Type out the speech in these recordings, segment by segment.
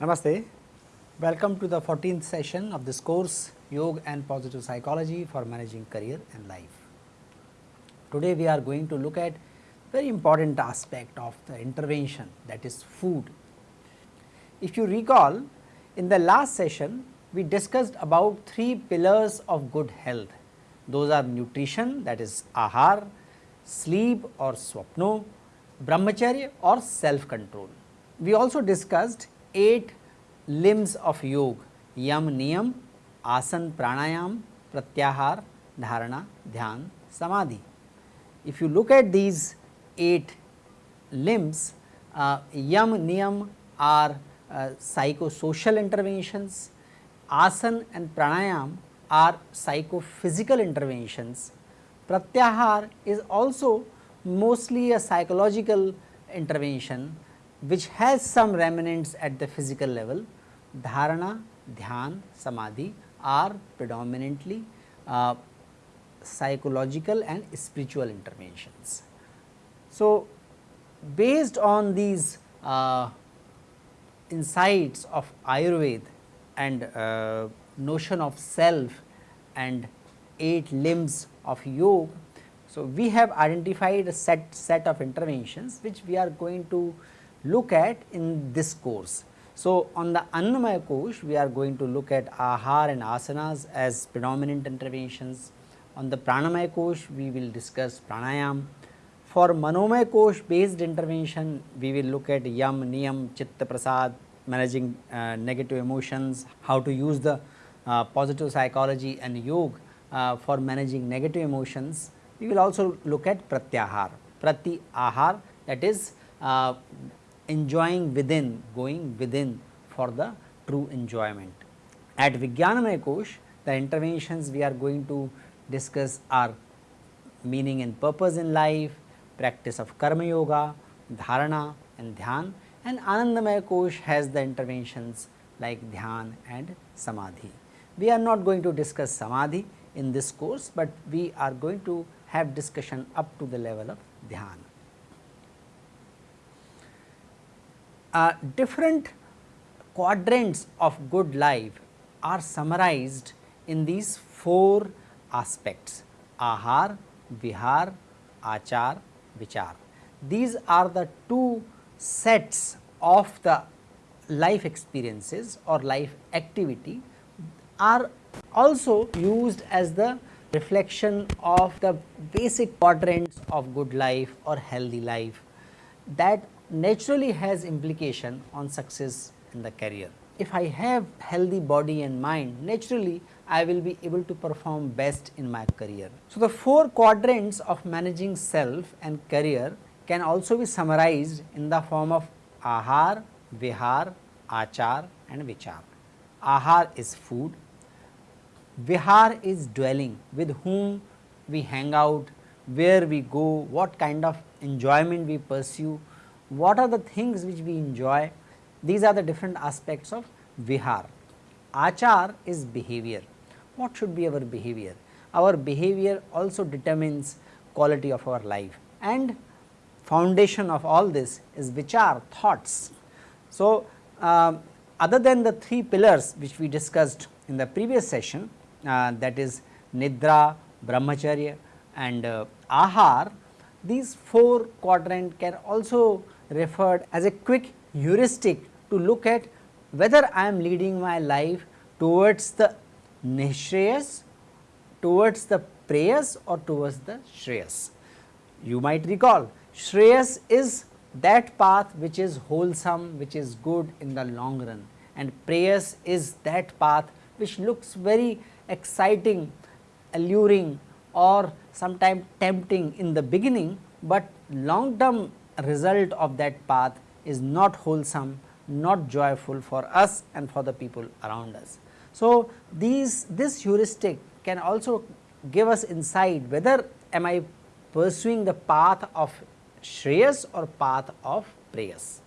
Namaste. Welcome to the 14th session of this course Yoga and Positive Psychology for Managing Career and Life. Today we are going to look at very important aspect of the intervention that is food. If you recall in the last session we discussed about three pillars of good health. Those are nutrition that is ahar, sleep or swapno, brahmacharya or self control. We also discussed 8 limbs of yoga yam niyam, asan pranayam, pratyahar, dharana, dhyan, samadhi. If you look at these 8 limbs, uh, yam niyam are uh, psychosocial interventions, asan and pranayam are psychophysical interventions, pratyahar is also mostly a psychological intervention which has some remnants at the physical level, dharana, dhyan, samadhi are predominantly uh, psychological and spiritual interventions. So, based on these uh, insights of Ayurveda and uh, notion of self and 8 limbs of yoga. So, we have identified a set set of interventions which we are going to look at in this course. So, on the Annamaya Kosh we are going to look at Ahar and Asanas as predominant interventions. On the Pranamaya Kosh we will discuss Pranayam. For Manomaya Kosh based intervention we will look at Yam, Niyam, Chitta Prasad, managing uh, negative emotions, how to use the uh, positive psychology and yoga uh, for managing negative emotions. We will also look at Pratyahar, Prati Ahar that is uh, enjoying within, going within for the true enjoyment. At Vijnanamaya Kosh, the interventions we are going to discuss are meaning and purpose in life, practice of karma yoga, dharana and dhyan and Anandamaya Kosh has the interventions like dhyan and samadhi. We are not going to discuss samadhi in this course, but we are going to have discussion up to the level of dhyan. uh, different quadrants of good life are summarized in these four aspects ahar, vihar, achar, vichar. These are the two sets of the life experiences or life activity are also used as the reflection of the basic quadrants of good life or healthy life that naturally has implication on success in the career. If I have healthy body and mind, naturally I will be able to perform best in my career. So, the four quadrants of managing self and career can also be summarized in the form of ahar, vihar, achar and vichar. Ahar is food, vihar is dwelling with whom we hang out, where we go, what kind of enjoyment we pursue, what are the things which we enjoy, these are the different aspects of vihar. Achar is behavior, what should be our behavior? Our behavior also determines quality of our life and foundation of all this is vichar thoughts. So, uh, other than the three pillars which we discussed in the previous session uh, that is nidra, brahmacharya and uh, ahar, these four quadrant can also referred as a quick heuristic to look at whether I am leading my life towards the nishreyas, towards the prayas or towards the shreyas. You might recall shreyas is that path which is wholesome, which is good in the long run and prayas is that path which looks very exciting, alluring or sometimes tempting in the beginning, but long term result of that path is not wholesome, not joyful for us and for the people around us. So, these this heuristic can also give us insight whether am I pursuing the path of Shreyas or path of Prayas.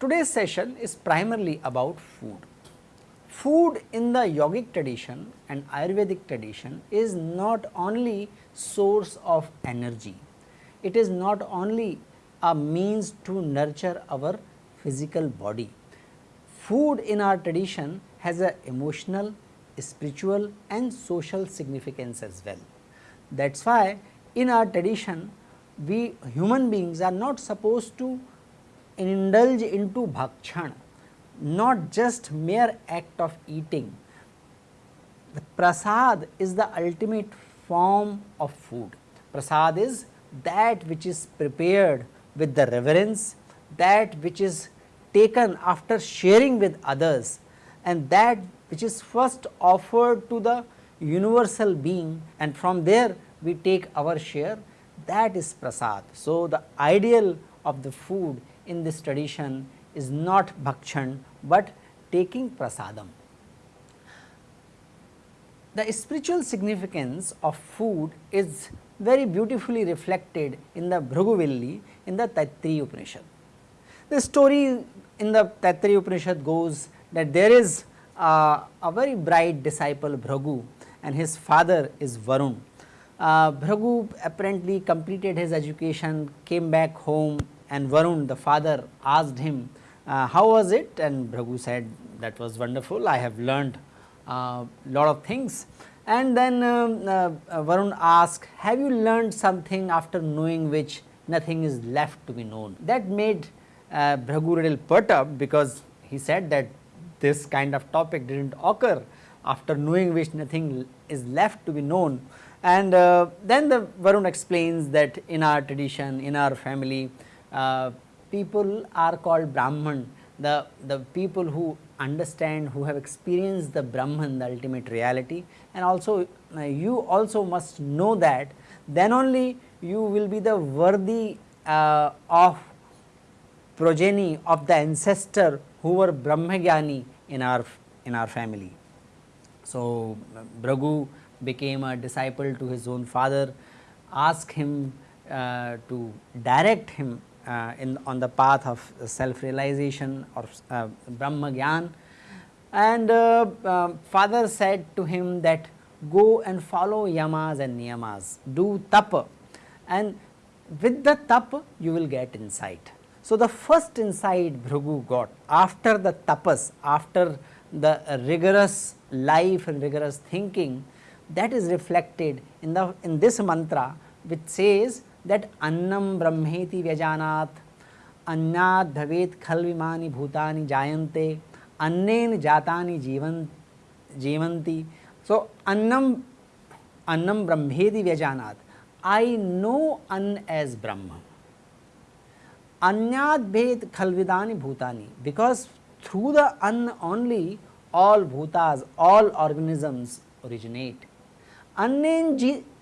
Today's session is primarily about food. Food in the yogic tradition and Ayurvedic tradition is not only source of energy, it is not only a means to nurture our physical body. Food in our tradition has a emotional, spiritual and social significance as well. That is why in our tradition we human beings are not supposed to indulge into bhakshan, not just mere act of eating. The prasad is the ultimate form of food. Prasad is that which is prepared with the reverence, that which is taken after sharing with others and that which is first offered to the universal being and from there we take our share that is prasad. So, the ideal of the food in this tradition is not bhakshan, but taking prasadam. The spiritual significance of food is very beautifully reflected in the Bhrigu in the Taittiriya Upanishad. The story in the Taittiriya Upanishad goes that there is a very bright disciple Bhrigu and his father is Varun. Uh, apparently completed his education, came back home and Varun the father asked him uh, how was it and Bhrigu said that was wonderful I have learned a uh, lot of things and then um, uh, Varun asked have you learned something after knowing which nothing is left to be known. That made uh, Bhrigu little perturbed because he said that this kind of topic did not occur after knowing which nothing is left to be known. And uh, then the Varun explains that in our tradition, in our family, uh, people are called Brahman, the, the people who understand, who have experienced the Brahman, the ultimate reality and also uh, you also must know that then only you will be the worthy uh, of progeny of the ancestor who were Brahmagyani in our in our family. So, Bhrigu became a disciple to his own father, asked him uh, to direct him uh, in on the path of self realization or uh, Brahma Gyan. And uh, uh, father said to him that go and follow yamas and niyamas, do tapa and with the tapa you will get insight. So, the first insight Bhrigu got after the tapas, after the rigorous life and rigorous thinking that is reflected in the in this mantra which says that annam brahmeti vyajanat अन्नाद भवेत खल विमानी भूतानि जायन्ते अन्नेन जातानि जीवन जीवन्ति सो अन्नम अन्नम ब्रह्मेदि व्यजानात I know अन्न as ब्रह्म अन्याद भेद खलविदानि भूतानि because through the anna only all bhutas, all organisms originate. Annen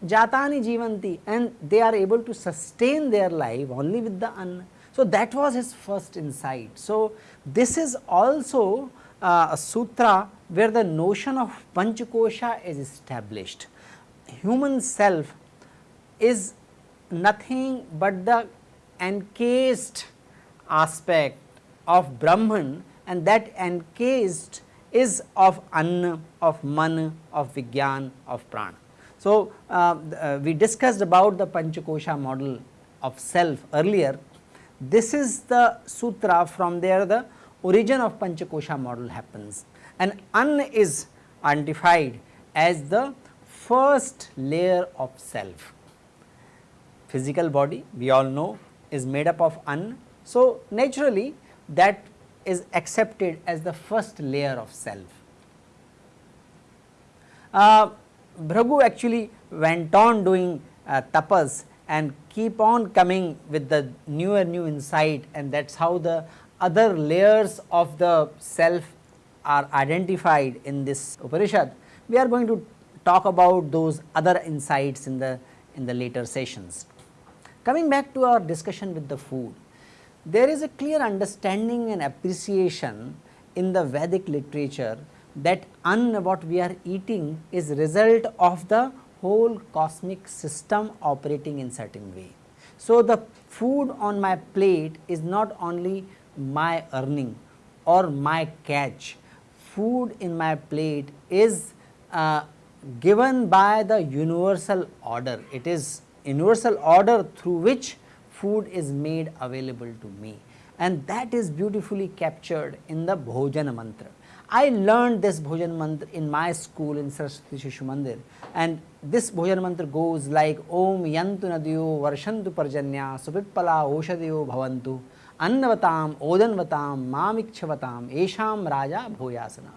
jatani jivanti and they are able to sustain their life only with the anna. So, that was his first insight. So, this is also uh, a sutra where the notion of panchakosha is established. Human self is nothing but the encased aspect of Brahman and that encased is of anna, of man, of vigyan, of prana. So, uh, uh, we discussed about the Panchakosha model of self earlier. This is the sutra from there the origin of Panchakosha model happens and An is identified as the first layer of self. Physical body we all know is made up of An. So, naturally that is accepted as the first layer of self. Uh, Bhrigu actually went on doing uh, tapas and keep on coming with the newer new insight and that is how the other layers of the self are identified in this Upanishad. We are going to talk about those other insights in the in the later sessions. Coming back to our discussion with the food, there is a clear understanding and appreciation in the Vedic literature that anna what we are eating is result of the whole cosmic system operating in certain way. So, the food on my plate is not only my earning or my catch, food in my plate is uh, given by the universal order. It is universal order through which food is made available to me and that is beautifully captured in the Bhojan mantra. I learned this Bhojan mantra in my school in Saraswati Shishu Mandir. And this Bhojan mantra goes like Om Yantu Nadiyo Varshantu Parjanya Supitpala Oshadiyo Bhavantu Annavatam Odanvatam Mamikchavatam Esham Raja Bhoyasana.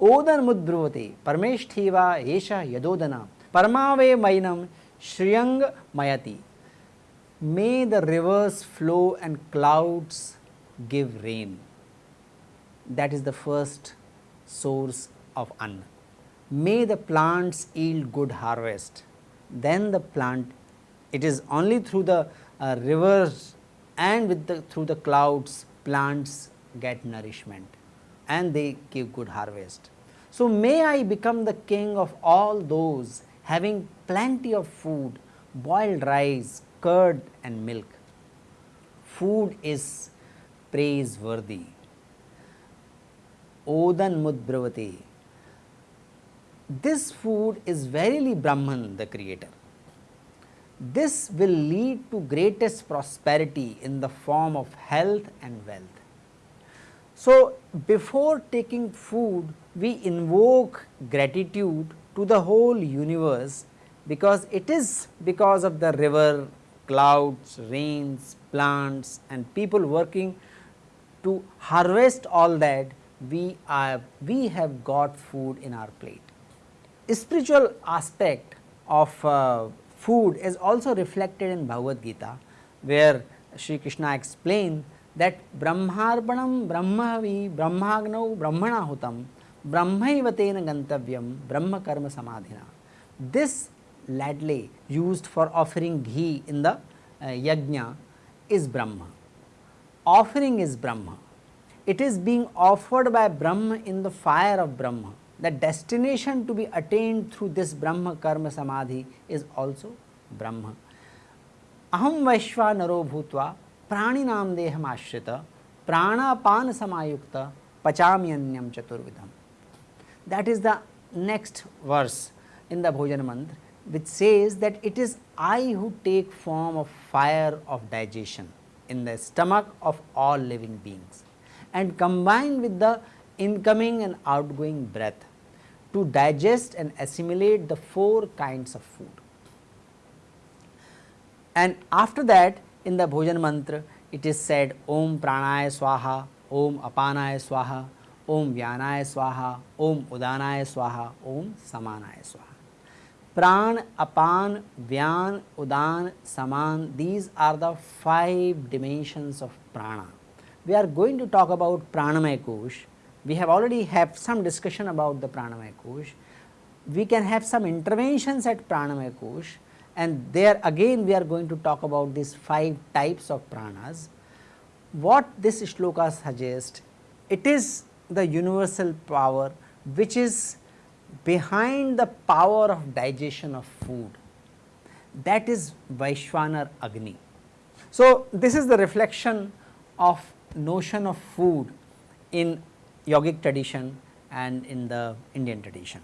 Odan Mudbruvate Parmeshtheva Esha Yadodana Parmave Mainam Shriyang Mayati. May the rivers flow and clouds give rain. That is the first source of Anna. May the plants yield good harvest. Then the plant, it is only through the uh, rivers and with the through the clouds plants get nourishment and they give good harvest. So, may I become the king of all those having plenty of food, boiled rice, curd and milk. Food is praiseworthy. Odan mudbravati. This food is verily Brahman the creator. This will lead to greatest prosperity in the form of health and wealth. So, before taking food we invoke gratitude to the whole universe because it is because of the river, clouds, rains, plants and people working to harvest all that we are we have got food in our plate. Spiritual aspect of uh, food is also reflected in Bhagavad Gita where Sri Krishna explained that Brahmarpanam Brahmavi Brahmagnau Brahmana Hutam Brahmaivatena Gantavyam Brahma Karma Samadhina. This ladle used for offering ghee in the uh, yajna is Brahma. Offering is Brahma. It is being offered by Brahma in the fire of Brahma. The destination to be attained through this Brahma karma samadhi is also Brahma. Aham Vaishva Naro Bhutva Praninam Deham Ashrita Pranapan Samayukta Pachamyanyam Chaturvidham. That is the next verse in the Bhojan Mantra which says that it is I who take form of fire of digestion in the stomach of all living beings and combine with the incoming and outgoing breath to digest and assimilate the four kinds of food. And after that in the Bhojan mantra it is said Om Pranaya Swaha, Om Apanaya Swaha, Om Vyanaya Swaha, Om Udanaya Swaha, Om Samanaya Swaha. Pran, Apan, Vyan, Udan, Saman, these are the five dimensions of prana. We are going to talk about Pranamaya Kosh. We have already have some discussion about the Pranamaya Kosh. We can have some interventions at Pranamaya Kosh and there again we are going to talk about these five types of pranas. What this shloka suggests, it is the universal power which is behind the power of digestion of food that is Vaishwanar Agni. So, this is the reflection of notion of food in yogic tradition and in the Indian tradition.